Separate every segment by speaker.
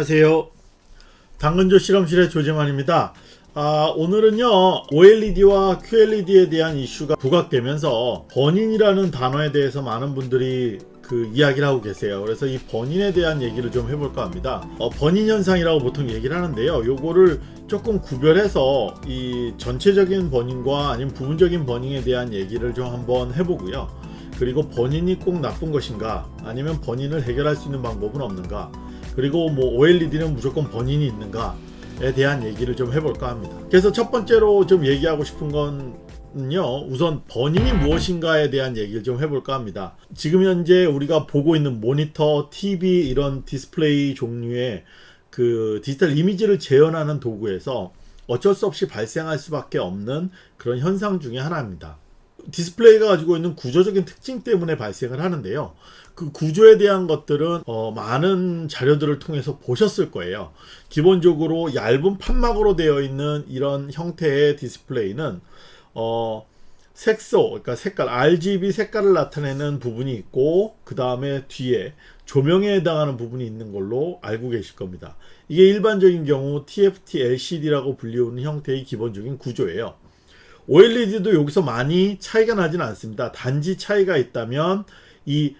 Speaker 1: 안녕하세요. 당근조 실험실의 조재만입니다. 아, 오늘은요 OLED와 QLED에 대한 이슈가 부각되면서 번인이라는 단어에 대해서 많은 분들이 그 이야기를 하고 계세요. 그래서 이 번인에 대한 얘기를 좀 해볼까 합니다. 어, 번인 현상이라고 보통 얘기를 하는데요. 요거를 조금 구별해서 이 전체적인 번인과 아니면 부분적인 번인에 대한 얘기를 좀 한번 해보고요. 그리고 번인이 꼭 나쁜 것인가 아니면 번인을 해결할 수 있는 방법은 없는가 그리고 뭐 OLED는 무조건 burn-in이 있는가에 대한 얘기를 좀 해볼까 합니다. 그래서 첫 번째로 좀 얘기하고 싶은 건요 우선 burn-in이 무엇인가에 대한 얘기를 좀 해볼까 합니다. 지금 현재 우리가 보고 있는 모니터, TV 이런 디스플레이 종류의 그 디지털 이미지를 재현하는 도구에서 어쩔 수 없이 발생할 수밖에 없는 그런 현상 중의 하나입니다. 디스플레이가 가지고 있는 구조적인 특징 때문에 발생을 하는데요. 그 구조에 대한 것들은 어, 많은 자료들을 통해서 보셨을 거예요. 기본적으로 얇은 판막으로 되어 있는 이런 형태의 디스플레이는 어, 색소, 그러니까 색깔, RGB 색깔을 나타내는 부분이 있고 그 다음에 뒤에 조명에 해당하는 부분이 있는 걸로 알고 계실 겁니다. 이게 일반적인 경우 TFT LCD라고 불리우는 형태의 기본적인 구조예요. OLED도 여기서 많이 차이가 나진 않습니다. 단지 차이가 있다면 이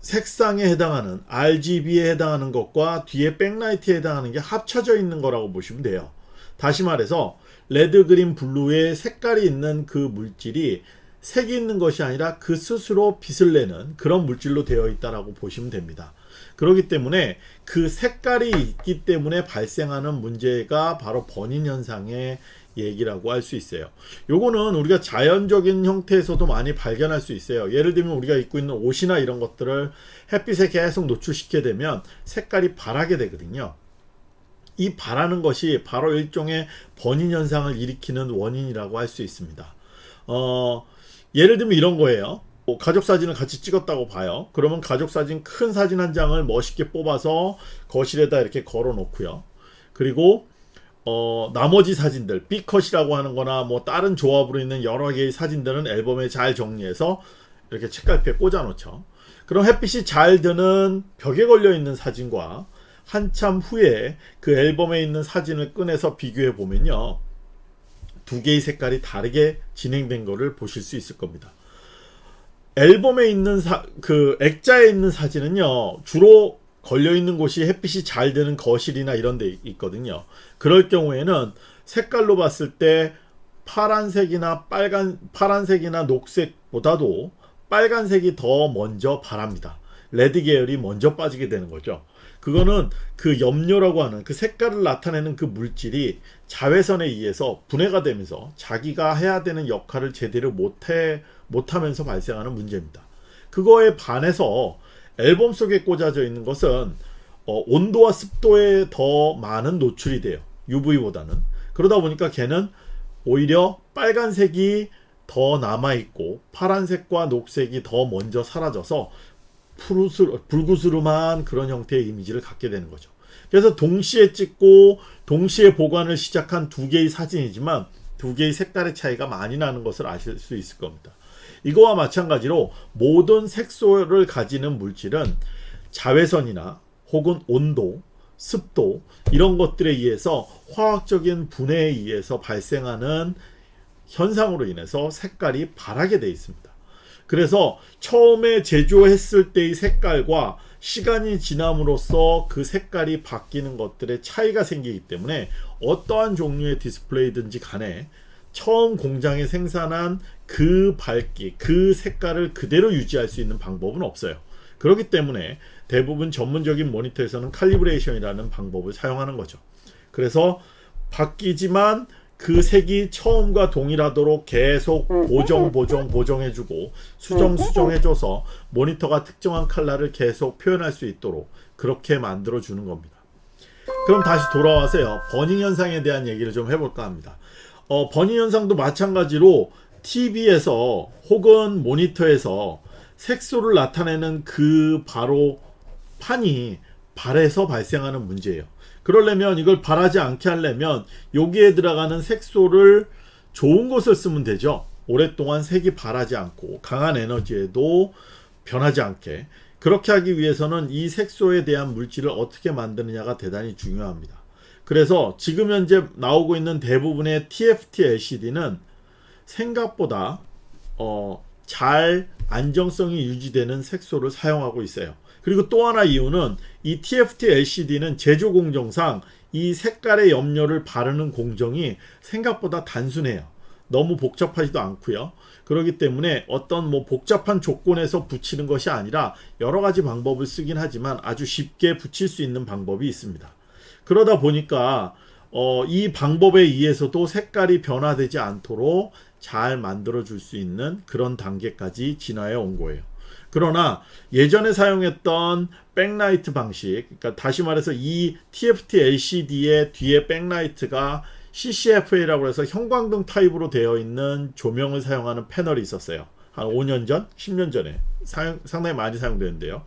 Speaker 1: 색상에 해당하는 RGB에 해당하는 것과 뒤에 backlight에 해당하는 게 합쳐져 있는 거라고 보시면 돼요. 다시 말해서 red, green, blue의 색깔이 있는 그 물질이 색이 있는 것이 아니라 그 스스로 빛을 내는 그런 물질로 되어 있다라고 보시면 됩니다. 그렇기 때문에 그 색깔이 있기 때문에 발생하는 문제가 바로 burn-in 현상의 얘기라고 할 수 있어요. 요거는 우리가 자연적인 형태에서도 많이 발견할 수 있어요. 예를 들면 우리가 입고 있는 옷이나 이런 것들을 햇빛에 계속 노출시키게 되면 색깔이 바라게 되거든요. 이 바라는 것이 바로 일종의 번인 현상을 일으키는 원인이라고 할 수 있습니다. 어, 예를 들면 이런 거예요. 뭐 가족 사진을 같이 찍었다고 봐요. 그러면 가족 사진 큰 사진 한 장을 멋있게 뽑아서 거실에다 이렇게 걸어 놓고요. 그리고 어, 나머지 사진들 B컷이라고 하는 거나 뭐 다른 조합으로 있는 여러 개의 사진들은 앨범에 잘 정리해서 이렇게 책갈피에 꽂아 놓죠. 그럼 햇빛이 잘 드는 벽에 걸려 있는 사진과 한참 후에 그 앨범에 있는 사진을 꺼내서 비교해 보면요. 두 개의 색깔이 다르게 진행된 것을 보실 수 있을 겁니다. 앨범에 있는 사, 그 액자에 있는 사진은요. 주로 걸려 있는 곳이 햇빛이 잘 드는 거실이나 이런 데 있거든요. 그럴 경우에는 색깔로 봤을 때 파란색이나 빨간 파란색이나 녹색보다도 빨간색이 더 먼저 바랍니다. 레드 계열이 먼저 빠지게 되는 거죠. 그거는 그 염료라고 하는 그 색깔을 나타내는 그 물질이 자외선에 의해서 분해가 되면서 자기가 해야 되는 역할을 제대로 못해 못하면서 발생하는 문제입니다. 그거에 반해서 앨범 속에 꽂아져 있는 것은 어, 온도와 습도에 더 많은 노출이 돼요. UV보다는. 그러다 보니까 걔는 오히려 빨간색이 더 남아있고 파란색과 녹색이 더 먼저 사라져서 푸르스, 불구스름한 그런 형태의 이미지를 갖게 되는 거죠. 그래서 동시에 찍고 동시에 보관을 시작한 두 개의 사진이지만 두 개의 색깔의 차이가 많이 나는 것을 아실 수 있을 겁니다. 이거와 마찬가지로 모든 색소를 가지는 물질은 자외선이나 혹은 온도, 습도 이런 것들에 의해서 화학적인 분해에 의해서 발생하는 현상으로 인해서 색깔이 바라게 되어 있습니다. 그래서 처음에 제조했을 때의 색깔과 시간이 지남으로써 그 색깔이 바뀌는 것들의 차이가 생기기 때문에 어떠한 종류의 디스플레이든지 간에 처음 공장에 생산한 그 밝기, 그 색깔을 그대로 유지할 수 있는 방법은 없어요. 그렇기 때문에 대부분 전문적인 모니터에서는 칼리브레이션이라는 방법을 사용하는 거죠. 그래서 바뀌지만 그 색이 처음과 동일하도록 계속 보정 보정 보정해주고 수정 수정해줘서 모니터가 특정한 컬러를 계속 표현할 수 있도록 그렇게 만들어 주는 겁니다. 그럼 다시 돌아와서요. 버닝 현상에 대한 얘기를 좀 해볼까 합니다. 어, 버닝 현상도 마찬가지로 TV에서 혹은 모니터에서 색소를 나타내는 그 바로 판이 발에서 발생하는 문제예요. 그러려면 이걸 발하지 않게 하려면 여기에 들어가는 색소를 좋은 것을 쓰면 되죠. 오랫동안 색이 발하지 않고 강한 에너지에도 변하지 않게 그렇게 하기 위해서는 이 색소에 대한 물질을 어떻게 만드느냐가 대단히 중요합니다. 그래서 지금 현재 나오고 있는 대부분의 TFT LCD는 생각보다 어, 잘 안정성이 유지되는 색소를 사용하고 있어요. 그리고 또 하나 이유는 이 TFT LCD는 제조 공정상 이 색깔의 염료를 바르는 공정이 생각보다 단순해요. 너무 복잡하지도 않고요. 그렇기 때문에 어떤 뭐 복잡한 조건에서 붙이는 것이 아니라 여러 가지 방법을 쓰긴 하지만 아주 쉽게 붙일 수 있는 방법이 있습니다. 그러다 보니까 어, 이 방법에 의해서도 색깔이 변화되지 않도록 잘 만들어 줄 수 있는 그런 단계까지 진화해 온 거예요. 그러나 예전에 사용했던 백라이트 방식, 그러니까 다시 말해서 이 TFT LCD의 뒤에 backlight가 CCFL라고 해서 형광등 타입으로 되어 있는 조명을 사용하는 패널이 있었어요. 한 5년 전, 10년 전에 사용, 상당히 많이 사용되는데요.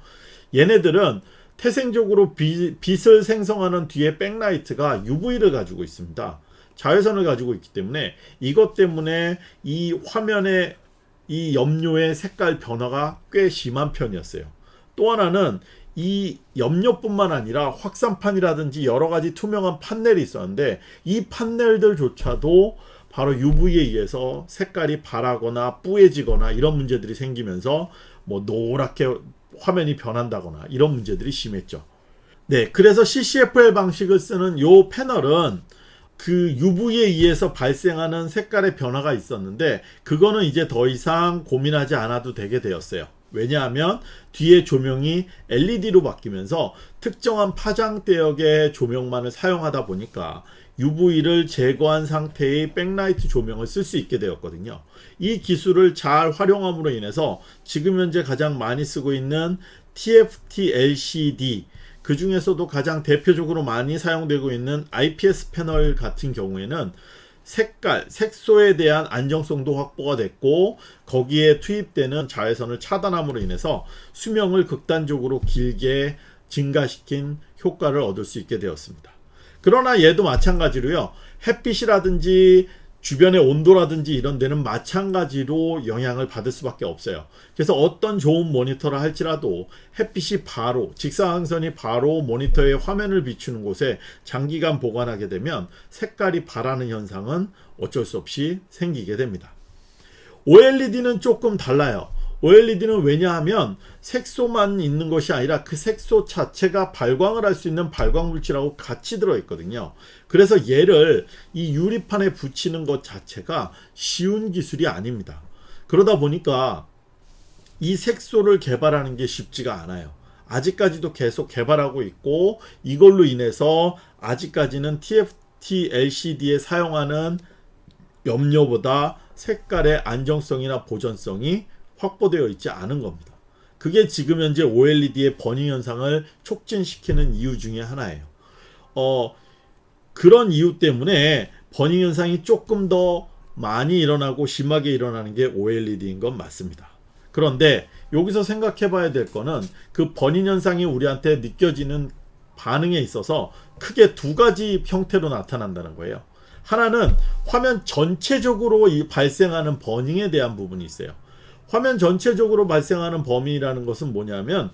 Speaker 1: 얘네들은 태생적으로 비, 빛을 생성하는 뒤에 backlight가 UV를 가지고 있습니다. 자외선을 가지고 있기 때문에 이것 때문에 이 화면의 이 염료의 색깔 변화가 꽤 심한 편이었어요. 또 하나는 이 염료뿐만 아니라 확산판이라든지 여러 가지 투명한 판넬이 있었는데 이 판넬들조차도 바로 UV에 의해서 색깔이 바라거나 뿌얘지거나 이런 문제들이 생기면서 뭐 노랗게 화면이 변한다거나 이런 문제들이 심했죠. 네, 그래서 CCFL 방식을 쓰는 요 패널은 그 UV에 의해서 발생하는 색깔의 변화가 있었는데 그거는 이제 더 이상 고민하지 않아도 되게 되었어요. 왜냐하면 뒤에 조명이 LED로 바뀌면서 특정한 파장대역의 조명만을 사용하다 보니까 UV를 제거한 상태의 백라이트 조명을 쓸 수 있게 되었거든요. 이 기술을 잘 활용함으로 인해서 지금 현재 가장 많이 쓰고 있는 TFT LCD 그 중에서도 가장 대표적으로 많이 사용되고 있는 IPS 패널 같은 경우에는 색깔, 색소에 대한 안정성도 확보가 됐고 거기에 투입되는 자외선을 차단함으로 인해서 수명을 극단적으로 길게 증가시킨 효과를 얻을 수 있게 되었습니다. 그러나 얘도 마찬가지로요. 햇빛이라든지 주변의 온도라든지 이런 데는 마찬가지로 영향을 받을 수밖에 없어요. 그래서 어떤 좋은 모니터를 할지라도 햇빛이 바로 직사광선이 바로 모니터의 화면을 비추는 곳에 장기간 보관하게 되면 색깔이 바라는 현상은 어쩔 수 없이 생기게 됩니다. OLED는 조금 달라요. OLED는 왜냐하면 색소만 있는 것이 아니라 그 색소 자체가 발광을 할 수 있는 발광 물질하고 같이 들어있거든요. 그래서 얘를 이 유리판에 붙이는 것 자체가 쉬운 기술이 아닙니다. 그러다 보니까 이 색소를 개발하는 게 쉽지가 않아요. 아직까지도 계속 개발하고 있고 이걸로 인해서 아직까지는 TFT LCD에 사용하는 염료보다 색깔의 안정성이나 보존성이 확보되어 있지 않은 겁니다. 그게 지금 현재 OLED의 버닝 현상을 촉진시키는 이유 중에 하나예요. 어, 그런 이유 때문에 버닝 현상이 조금 더 많이 일어나고 심하게 일어나는 게 OLED인 건 맞습니다. 그런데 여기서 생각해 봐야 될 거는 그 버닝 현상이 우리한테 느껴지는 반응에 있어서 크게 두 가지 형태로 나타난다는 거예요. 하나는 화면 전체적으로 이 발생하는 버닝에 대한 부분이 있어요. 화면 전체적으로 발생하는 범위라는 것은 뭐냐면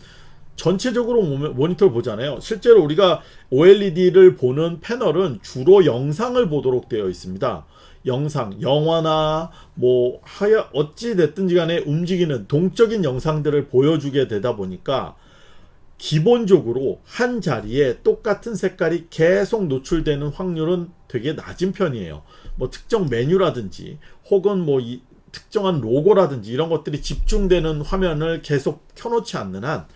Speaker 1: 전체적으로 모니터를 보잖아요. 실제로 우리가 OLED를 보는 패널은 주로 영상을 보도록 되어 있습니다. 영상, 영화나 뭐 하여 어찌 됐든지 간에 움직이는 동적인 영상들을 보여주게 되다 보니까 기본적으로 한 자리에 똑같은 색깔이 계속 노출되는 확률은 되게 낮은 편이에요. 뭐 특정 메뉴라든지 혹은 뭐 특정한 로고라든지 이런 것들이 집중되는 화면을 계속 켜놓지 않는 한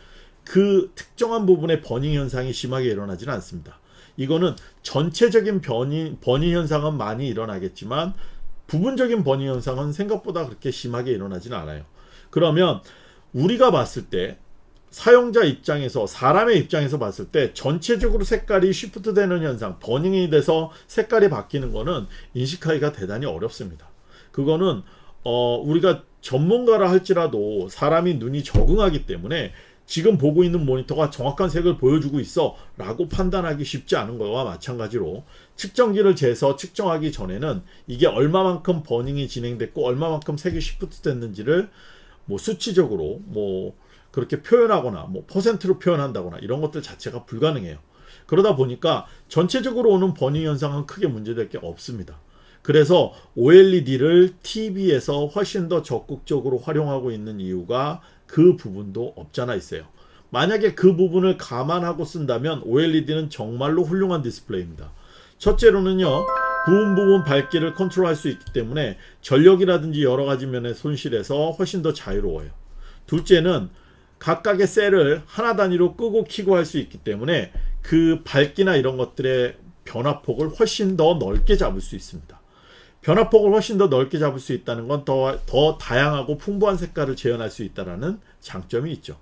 Speaker 1: 그 특정한 부분의 버닝 현상이 심하게 일어나지는 않습니다. 이거는 전체적인 버닝, 버닝 현상은 많이 일어나겠지만 부분적인 버닝 현상은 생각보다 그렇게 심하게 일어나지는 않아요. 그러면 우리가 봤을 때 사용자 입장에서 사람의 입장에서 봤을 때 전체적으로 색깔이 쉬프트 되는 현상 버닝이 돼서 색깔이 바뀌는 거는 인식하기가 대단히 어렵습니다. 그거는 어, 우리가 전문가라 할지라도 사람이 눈이 적응하기 때문에 지금 보고 있는 모니터가 정확한 색을 보여주고 있어 라고 판단하기 쉽지 않은 것과 마찬가지로 측정기를 재서 측정하기 전에는 이게 얼마만큼 버닝이 진행됐고 얼마만큼 색이 shift 됐는지를 뭐 수치적으로 뭐 그렇게 표현하거나 뭐 퍼센트로 표현한다거나 이런 것들 자체가 불가능해요. 그러다 보니까 전체적으로 오는 버닝 현상은 크게 문제될 게 없습니다. 그래서 OLED를 TV에서 훨씬 더 적극적으로 활용하고 있는 이유가 그 부분도 없잖아 있어요. 만약에 그 부분을 감안하고 쓴다면 OLED는 정말로 훌륭한 디스플레이입니다. 첫째로는요. 부분 부분 밝기를 컨트롤할 수 있기 때문에 전력이라든지 여러 가지 면의 손실에서 훨씬 더 자유로워요. 둘째는 각각의 셀을 하나 단위로 끄고 키고 할 수 있기 때문에 그 밝기나 이런 것들의 변화폭을 훨씬 더 넓게 잡을 수 있습니다. 변화폭을 훨씬 더 넓게 잡을 수 있다는 건 더 더 다양하고 풍부한 색깔을 재현할 수 있다라는 장점이 있죠.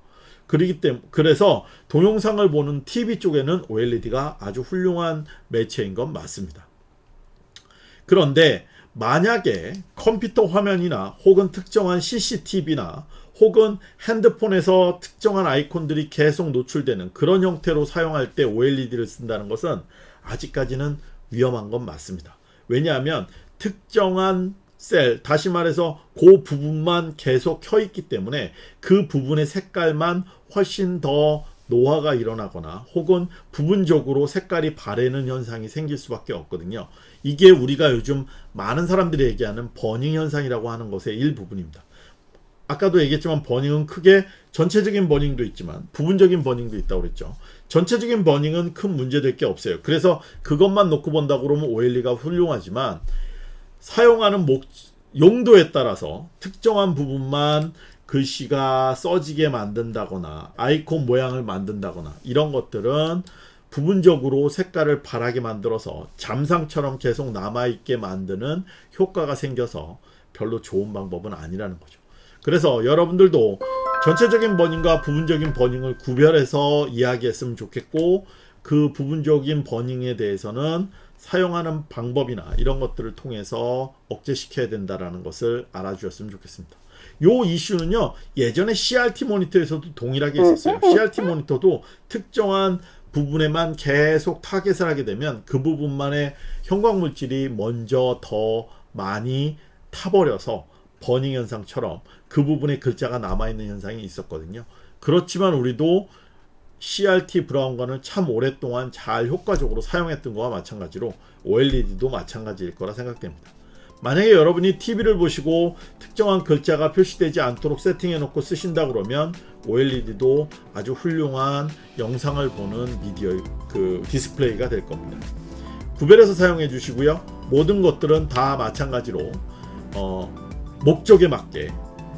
Speaker 1: 그러기 때문에 그래서 동영상을 보는 TV 쪽에는 OLED가 아주 훌륭한 매체인 건 맞습니다. 그런데 만약에 컴퓨터 화면이나 혹은 특정한 CCTV나 혹은 핸드폰에서 특정한 아이콘들이 계속 노출되는 그런 형태로 사용할 때 OLED를 쓴다는 것은 아직까지는 위험한 건 맞습니다. 왜냐하면 특정한 셀, 다시 말해서 그 부분만 계속 켜 있기 때문에 그 부분의 색깔만 훨씬 더 노화가 일어나거나 혹은 부분적으로 색깔이 바래는 현상이 생길 수밖에 없거든요. 이게 우리가 요즘 많은 사람들이 얘기하는 버닝 현상이라고 하는 것의 일부분입니다. 아까도 얘기했지만 버닝은 크게 전체적인 버닝도 있지만 부분적인 버닝도 있다고 그랬죠. 전체적인 버닝은 큰 문제될 게 없어요. 그래서 그것만 놓고 본다고 그러면 OLED가 훌륭하지만 사용하는 목, 용도에 따라서 특정한 부분만 글씨가 써지게 만든다거나 아이콘 모양을 만든다거나 이런 것들은 부분적으로 색깔을 바라게 만들어서 잠상처럼 계속 남아있게 만드는 효과가 생겨서 별로 좋은 방법은 아니라는 거죠. 그래서 여러분들도 전체적인 버닝과 부분적인 버닝을 구별해서 이야기했으면 좋겠고 그 부분적인 버닝에 대해서는 사용하는 방법이나 이런 것들을 통해서 억제시켜야 된다는 것을 알아주셨으면 좋겠습니다. 요 이슈는요 예전에 CRT 모니터에서도 동일하게 있었어요. CRT 모니터도 특정한 부분에만 계속 타겟을 하게 되면 그 부분만의 형광물질이 먼저 더 많이 타버려서 버닝 현상처럼 그 부분에 글자가 남아있는 현상이 있었거든요. 그렇지만 우리도 CRT 브라운관을 참 오랫동안 잘 효과적으로 사용했던 거와 마찬가지로 OLED도 마찬가지일 거라 생각됩니다. 만약에 여러분이 TV를 보시고 특정한 글자가 표시되지 않도록 세팅해 놓고 쓰신다 그러면 OLED도 아주 훌륭한 영상을 보는 미디어 그 디스플레이가 될 겁니다. 구별해서 사용해 주시고요. 모든 것들은 다 마찬가지로 어, 목적에 맞게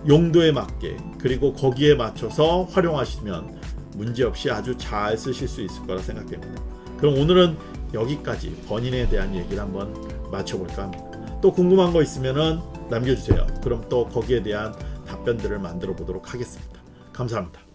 Speaker 1: 용도에 맞게 그리고 거기에 맞춰서 활용하시면 문제없이 아주 잘 쓰실 수 있을 거라 생각됩니다. 그럼 오늘은 여기까지 burn-in에 대한 얘기를 한번 마쳐볼까 합니다. 또 궁금한 거 있으면 남겨주세요. 그럼 또 거기에 대한 답변들을 만들어 보도록 하겠습니다. 감사합니다.